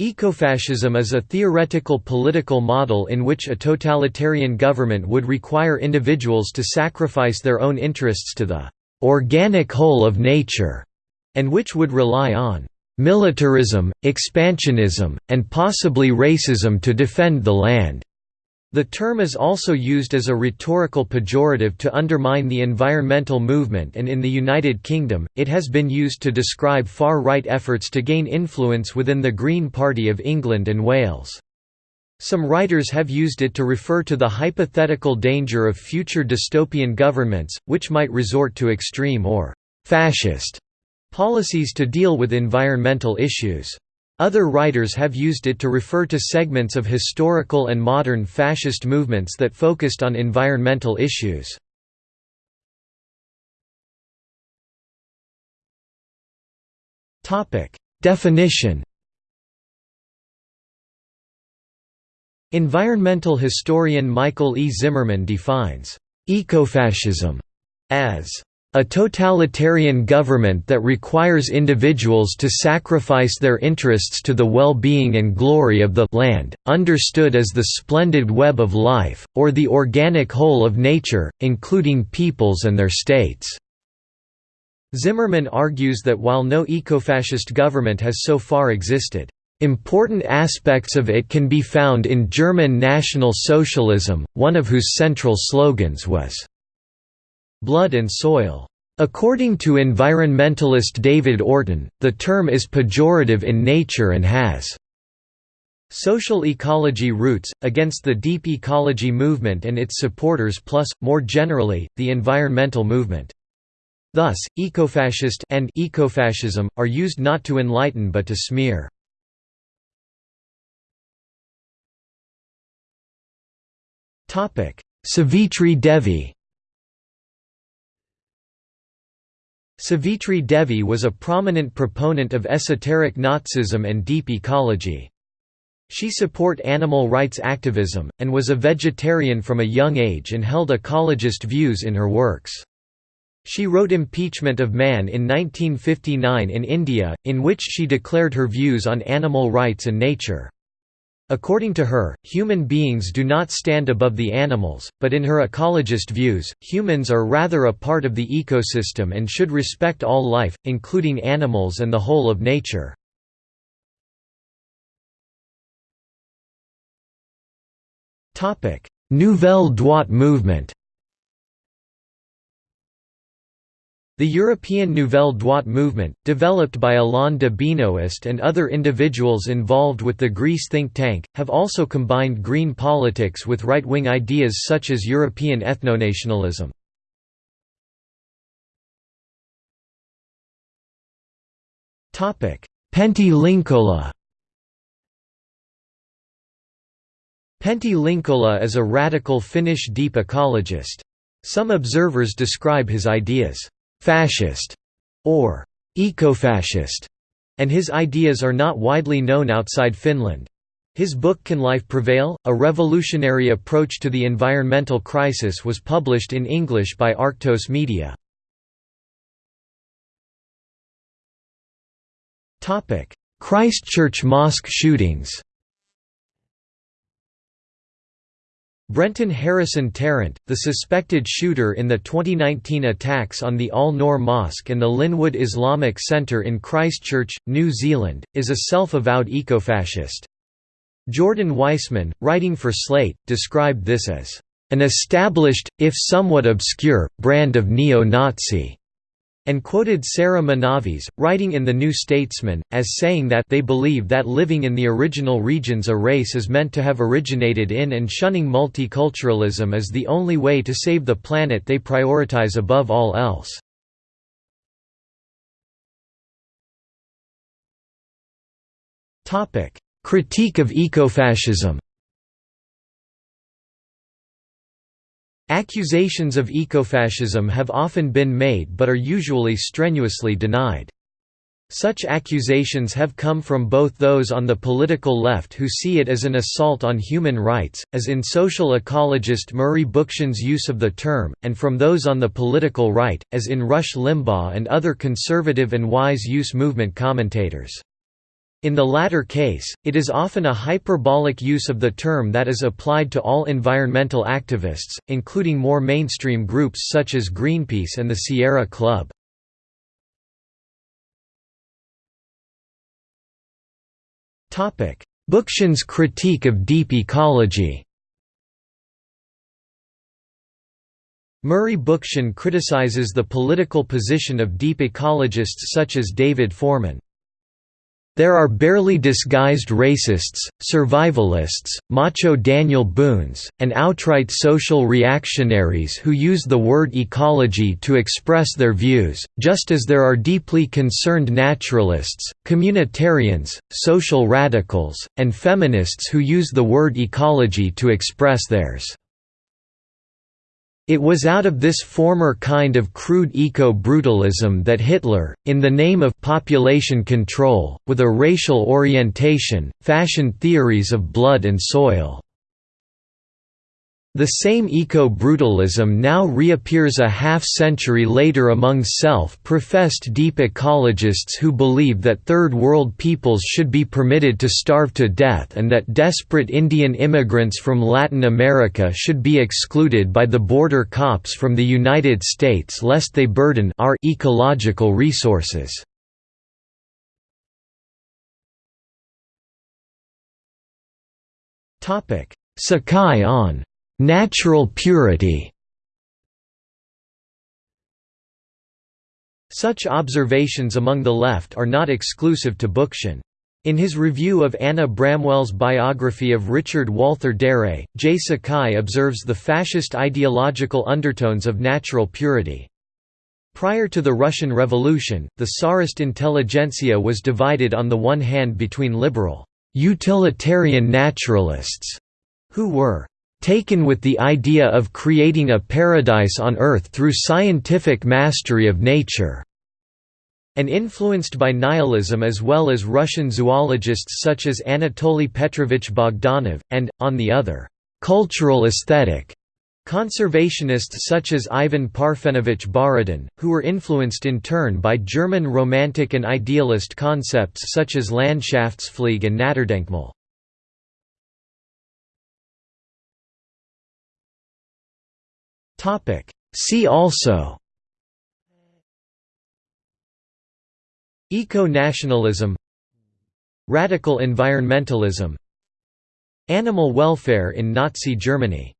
Ecofascism is a theoretical political model in which a totalitarian government would require individuals to sacrifice their own interests to the organic whole of nature, and which would rely on militarism, expansionism, and possibly racism to defend the land. The term is also used as a rhetorical pejorative to undermine the environmental movement and in the United Kingdom, it has been used to describe far-right efforts to gain influence within the Green Party of England and Wales. Some writers have used it to refer to the hypothetical danger of future dystopian governments, which might resort to extreme or «fascist» policies to deal with environmental issues. Other writers have used it to refer to segments of historical and modern fascist movements that focused on environmental issues. Definition Environmental historian Michael E. Zimmerman defines ecofascism as a totalitarian government that requires individuals to sacrifice their interests to the well-being and glory of the land, understood as the splendid web of life, or the organic whole of nature, including peoples and their states." Zimmerman argues that while no ecofascist government has so far existed, Important aspects of it can be found in German National Socialism, one of whose central slogans was blood and soil. According to environmentalist David Orton, the term is pejorative in nature and has social ecology roots, against the deep ecology movement and its supporters plus, more generally, the environmental movement. Thus, ecofascist and ecofascism, are used not to enlighten but to smear. Savitri Devi Savitri Devi was a prominent proponent of esoteric Nazism and deep ecology. She support animal rights activism, and was a vegetarian from a young age and held ecologist views in her works. She wrote Impeachment of Man in 1959 in India, in which she declared her views on animal rights and nature. According to her, human beings do not stand above the animals, but in her ecologist views, humans are rather a part of the ecosystem and should respect all life, including animals and the whole of nature. Nouvelle Droite movement The European Nouvelle Droite movement, developed by Alain de Benoist and other individuals involved with the GRECE think tank, have also combined green politics with right-wing ideas such as European ethnonationalism. Pentti Linkola Pentti Linkola is a radical Finnish deep ecologist. Some observers describe his ideas fascist or ecofascist, and his ideas are not widely known outside Finland. His book Can Life Prevail? A Revolutionary Approach to the Environmental Crisis was published in English by Arktos Media. Christchurch mosque shootings Brenton Harrison Tarrant, the suspected shooter in the 2019 attacks on the Al-Noor Mosque and the Linwood Islamic Centre in Christchurch, New Zealand, is a self-avowed ecofascist. Jordan Weissmann, writing for Slate, described this as, "...an established, if somewhat obscure, brand of neo-Nazi." And quoted Sarah Manavis, writing in The New Statesman, as saying that they believe that living in the original regions a race is meant to have originated in and shunning multiculturalism is the only way to save the planet they prioritize above all else. Critique of ecofascism Accusations of ecofascism have often been made but are usually strenuously denied. Such accusations have come from both those on the political left who see it as an assault on human rights, as in social ecologist Murray Bookchin's use of the term, and from those on the political right, as in Rush Limbaugh and other conservative and wise use movement commentators. In the latter case, it is often a hyperbolic use of the term that is applied to all environmental activists, including more mainstream groups such as Greenpeace and the Sierra Club. Bookchin's critique of deep ecology Murray Bookchin criticizes the political position of deep ecologists such as David Foreman. There are barely disguised racists, survivalists, macho Daniel Boones, and outright social reactionaries who use the word ecology to express their views, just as there are deeply concerned naturalists, communitarians, social radicals, and feminists who use the word ecology to express theirs. It was out of this former kind of crude eco-brutalism that Hitler, in the name of population control, with a racial orientation, fashioned theories of blood and soil. The same eco-brutalism now reappears a half-century later among self-professed deep ecologists who believe that Third World peoples should be permitted to starve to death and that desperate Indian immigrants from Latin America should be excluded by the border cops from the United States lest they burden our ecological resources. Sakai on Natural purity Such observations among the left are not exclusive to Bookchin. In his review of Anna Bramwell's biography of Richard Walther Darré, J. Sakai observes the fascist ideological undertones of natural purity. Prior to the Russian Revolution, the Tsarist intelligentsia was divided on the one hand between liberal, utilitarian naturalists, who were taken with the idea of creating a paradise on Earth through scientific mastery of nature and influenced by nihilism as well as Russian zoologists such as Anatoly Petrovich Bogdanov, and, on the other, cultural aesthetic conservationists such as Ivan Parfenovich Borodin, who were influenced in turn by German romantic and idealist concepts such as Landschaftspflege and Naturdenkmal. Topic. See also. Eco-nationalism. Radical environmentalism. Animal welfare in Nazi Germany